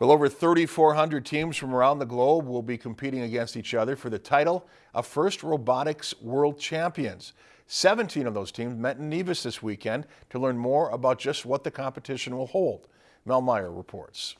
Well, over 3,400 teams from around the globe will be competing against each other for the title of First Robotics World Champions. 17 of those teams met in Nevis this weekend to learn more about just what the competition will hold. Mel Meyer reports.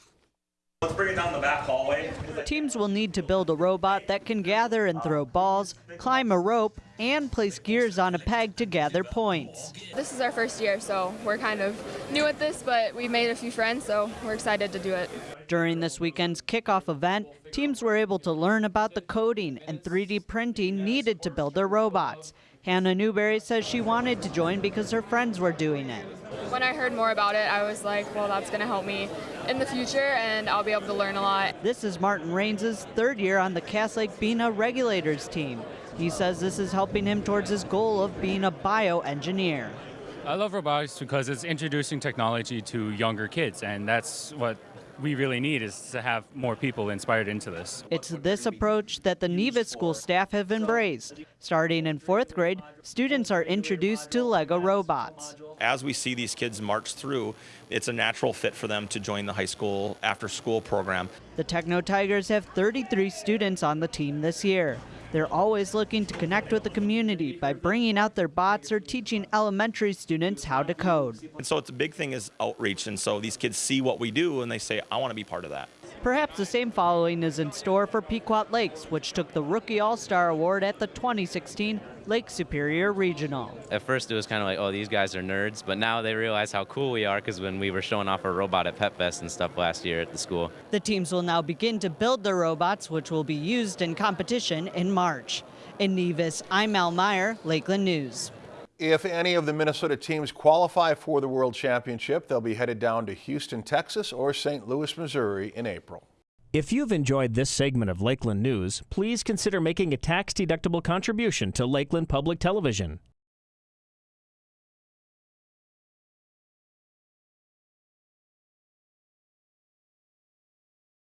Let's bring it down the back hallway. Teams will need to build a robot that can gather and throw balls, climb a rope, and place gears on a peg to gather points. This is our first year, so we're kind of new at this, but we've made a few friends, so we're excited to do it. During this weekend's kickoff event, teams were able to learn about the coding and 3D printing needed to build their robots. Hannah Newberry says she wanted to join because her friends were doing it. When I heard more about it, I was like, well, that's going to help me in the future, and I'll be able to learn a lot. This is Martin Rains' third year on the Cass Lake Bena regulators team. He says this is helping him towards his goal of being a bioengineer. I love robotics because it's introducing technology to younger kids, and that's what we really need is to have more people inspired into this. It's this approach that the Nevis school staff have embraced. Starting in fourth grade, students are introduced to Lego robots. As we see these kids march through, it's a natural fit for them to join the high school after school program. The Techno Tigers have 33 students on the team this year. They're always looking to connect with the community by bringing out their bots or teaching elementary students how to code. And so it's a big thing is outreach. And so these kids see what we do and they say, I want to be part of that. Perhaps the same following is in store for Pequot Lakes, which took the Rookie All-Star Award at the 2016 Lake Superior Regional. At first it was kind of like, oh, these guys are nerds, but now they realize how cool we are because when we were showing off our robot at Pet Fest and stuff last year at the school. The teams will now begin to build their robots, which will be used in competition in March. In Nevis, I'm Al Meyer, Lakeland News. If any of the Minnesota teams qualify for the World Championship, they'll be headed down to Houston, Texas or St. Louis, Missouri in April. If you've enjoyed this segment of Lakeland News, please consider making a tax-deductible contribution to Lakeland Public Television.